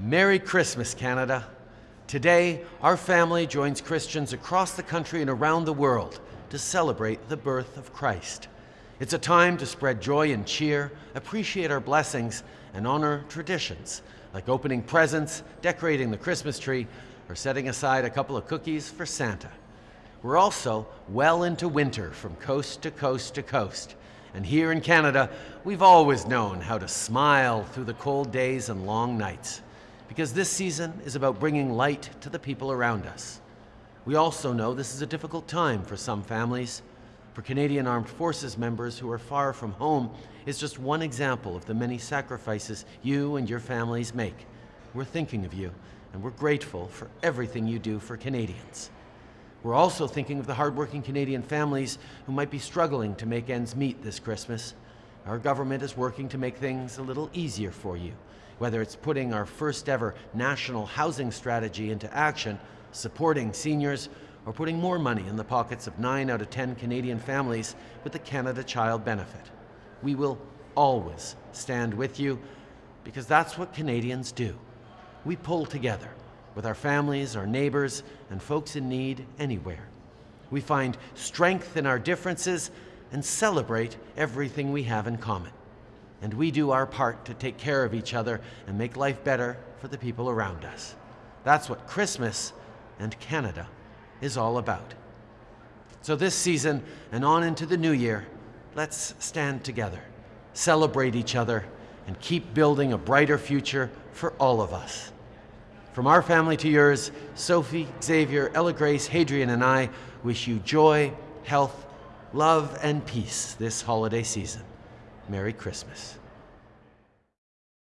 Merry Christmas, Canada. Today, our family joins Christians across the country and around the world to celebrate the birth of Christ. It's a time to spread joy and cheer, appreciate our blessings, and honor traditions like opening presents, decorating the Christmas tree, or setting aside a couple of cookies for Santa. We're also well into winter from coast to coast to coast. And here in Canada, we've always known how to smile through the cold days and long nights because this season is about bringing light to the people around us. We also know this is a difficult time for some families. For Canadian Armed Forces members who are far from home is just one example of the many sacrifices you and your families make. We're thinking of you, and we're grateful for everything you do for Canadians. We're also thinking of the hardworking Canadian families who might be struggling to make ends meet this Christmas. Our government is working to make things a little easier for you whether it's putting our first ever national housing strategy into action, supporting seniors, or putting more money in the pockets of 9 out of 10 Canadian families with the Canada Child Benefit. We will always stand with you because that's what Canadians do. We pull together with our families, our neighbours, and folks in need anywhere. We find strength in our differences and celebrate everything we have in common and we do our part to take care of each other and make life better for the people around us. That's what Christmas and Canada is all about. So this season and on into the new year, let's stand together, celebrate each other, and keep building a brighter future for all of us. From our family to yours, Sophie, Xavier, Ella Grace, Hadrien, and I wish you joy, health, love, and peace this holiday season. Merry Christmas.